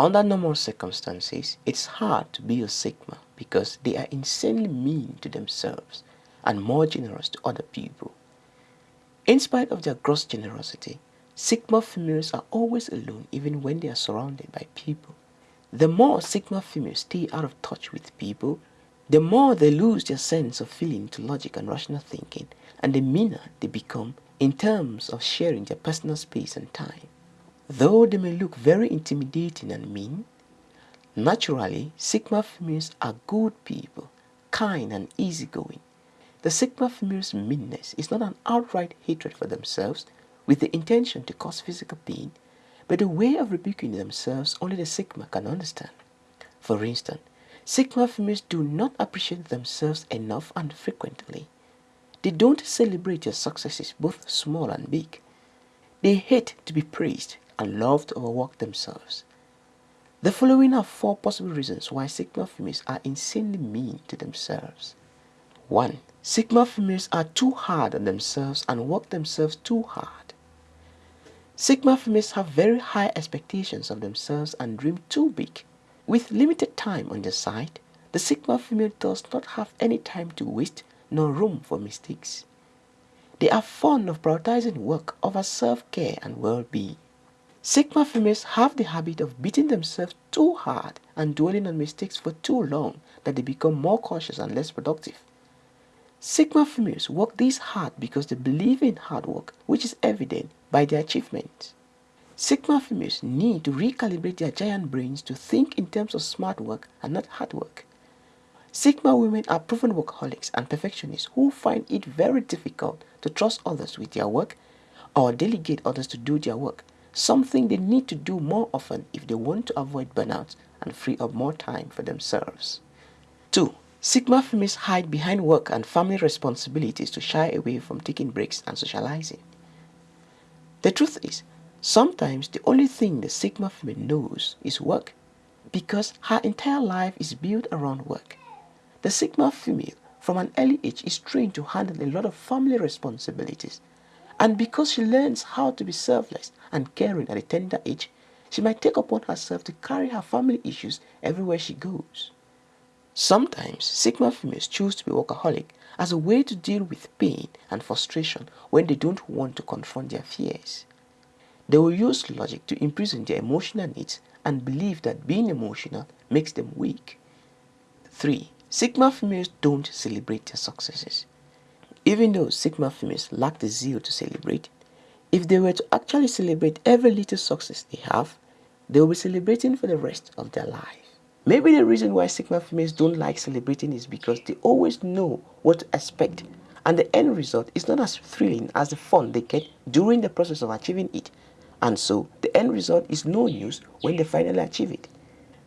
Under normal circumstances, it's hard to be a Sigma because they are insanely mean to themselves and more generous to other people. In spite of their gross generosity, Sigma females are always alone even when they are surrounded by people. The more Sigma females stay out of touch with people, the more they lose their sense of feeling to logic and rational thinking and the meaner they become in terms of sharing their personal space and time. Though they may look very intimidating and mean, naturally Sigma females are good people, kind and easygoing. The Sigma female's meanness is not an outright hatred for themselves with the intention to cause physical pain, but a way of rebuking themselves only the Sigma can understand. For instance, Sigma females do not appreciate themselves enough and frequently. They don't celebrate their successes, both small and big. They hate to be praised and love to overwork themselves. The following are four possible reasons why Sigma females are insanely mean to themselves. 1. Sigma females are too hard on themselves and work themselves too hard. Sigma females have very high expectations of themselves and dream too big. With limited time on their side, the Sigma female does not have any time to waste nor room for mistakes. They are fond of prioritizing work over self-care and well-being. Sigma females have the habit of beating themselves too hard and dwelling on mistakes for too long that they become more cautious and less productive. Sigma females work this hard because they believe in hard work, which is evident by their achievements. Sigma females need to recalibrate their giant brains to think in terms of smart work and not hard work. Sigma women are proven workaholics and perfectionists who find it very difficult to trust others with their work or delegate others to do their work, something they need to do more often if they want to avoid burnout and free up more time for themselves. 2. Sigma females hide behind work and family responsibilities to shy away from taking breaks and socializing. The truth is, sometimes the only thing the Sigma female knows is work because her entire life is built around work. The Sigma female from an early age is trained to handle a lot of family responsibilities. And because she learns how to be selfless and caring at a tender age, she might take upon herself to carry her family issues everywhere she goes. Sometimes Sigma females choose to be workaholic as a way to deal with pain and frustration when they don't want to confront their fears. They will use logic to imprison their emotional needs and believe that being emotional makes them weak. 3. Sigma females don't celebrate their successes. Even though Sigma females lack the zeal to celebrate, if they were to actually celebrate every little success they have, they will be celebrating for the rest of their life. Maybe the reason why Sigma females don't like celebrating is because they always know what to expect and the end result is not as thrilling as the fun they get during the process of achieving it. And so the end result is no news when they finally achieve it.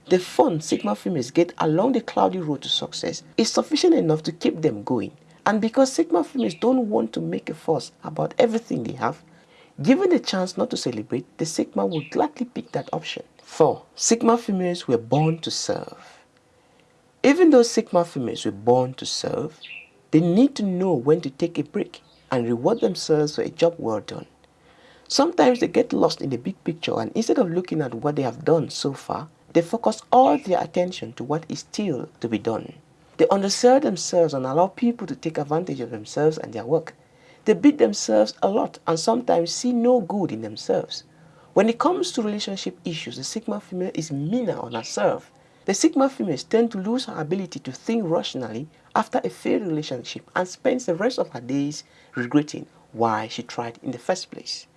The fun Sigma females get along the cloudy road to success is sufficient enough to keep them going. And because Sigma females don't want to make a fuss about everything they have, given the chance not to celebrate, the Sigma will gladly pick that option. 4. Sigma females were born to serve. Even though Sigma females were born to serve, they need to know when to take a break and reward themselves for a job well done. Sometimes they get lost in the big picture and instead of looking at what they have done so far, they focus all their attention to what is still to be done. They undersell themselves and allow people to take advantage of themselves and their work. They beat themselves a lot and sometimes see no good in themselves. When it comes to relationship issues, the Sigma female is meaner on herself. The Sigma females tend to lose her ability to think rationally after a failed relationship and spends the rest of her days regretting why she tried in the first place.